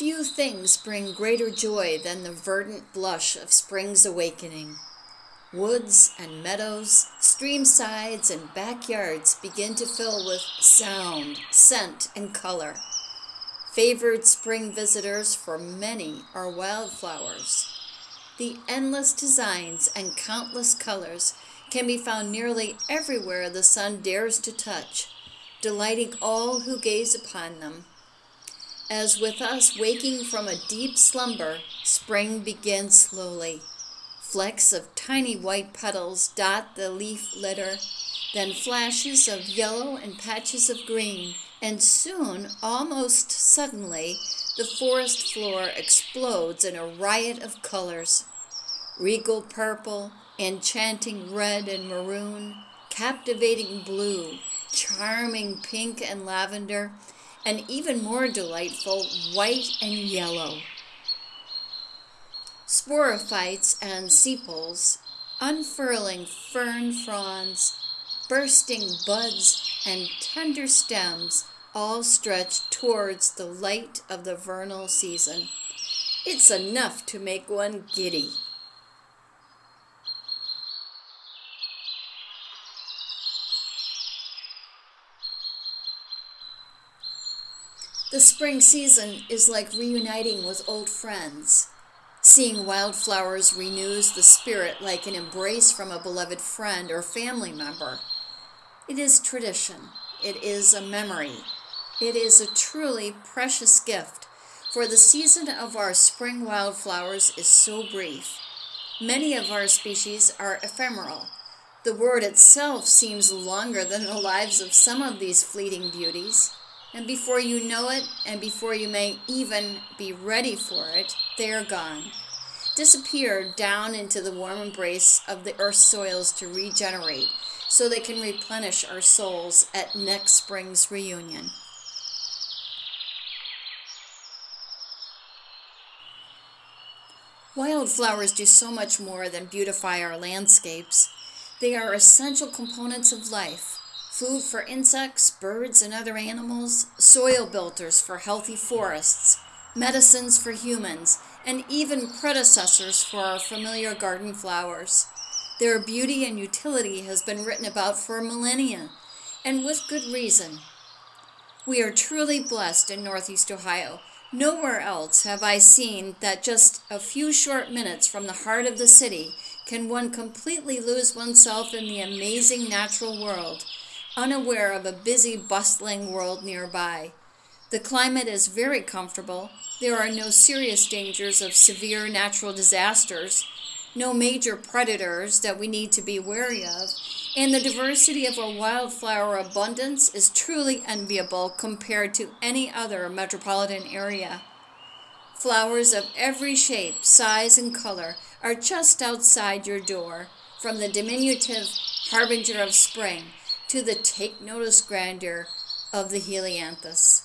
Few things bring greater joy than the verdant blush of spring's awakening. Woods and meadows, stream sides and backyards begin to fill with sound, scent, and color. Favored spring visitors for many are wildflowers. The endless designs and countless colors can be found nearly everywhere the sun dares to touch, delighting all who gaze upon them. As with us waking from a deep slumber, spring begins slowly. Flecks of tiny white petals dot the leaf litter, then flashes of yellow and patches of green, and soon, almost suddenly, the forest floor explodes in a riot of colors regal purple, enchanting red and maroon, captivating blue, charming pink and lavender, and even more delightful white and yellow. Sporophytes and sepals, unfurling fern fronds, bursting buds, and tender stems all stretch towards the light of the vernal season. It's enough to make one giddy. The spring season is like reuniting with old friends. Seeing wildflowers renews the spirit like an embrace from a beloved friend or family member. It is tradition. It is a memory. It is a truly precious gift, for the season of our spring wildflowers is so brief. Many of our species are ephemeral. The word itself seems longer than the lives of some of these fleeting beauties. And before you know it, and before you may even be ready for it, they are gone. Disappear down into the warm embrace of the earth's soils to regenerate, so they can replenish our souls at next spring's reunion. Wildflowers do so much more than beautify our landscapes. They are essential components of life food for insects, birds, and other animals, soil builders for healthy forests, medicines for humans, and even predecessors for our familiar garden flowers. Their beauty and utility has been written about for millennia, and with good reason. We are truly blessed in Northeast Ohio. Nowhere else have I seen that just a few short minutes from the heart of the city can one completely lose oneself in the amazing natural world unaware of a busy, bustling world nearby. The climate is very comfortable. There are no serious dangers of severe natural disasters, no major predators that we need to be wary of, and the diversity of our wildflower abundance is truly enviable compared to any other metropolitan area. Flowers of every shape, size, and color are just outside your door, from the diminutive harbinger of spring to the take notice grandeur of the helianthus.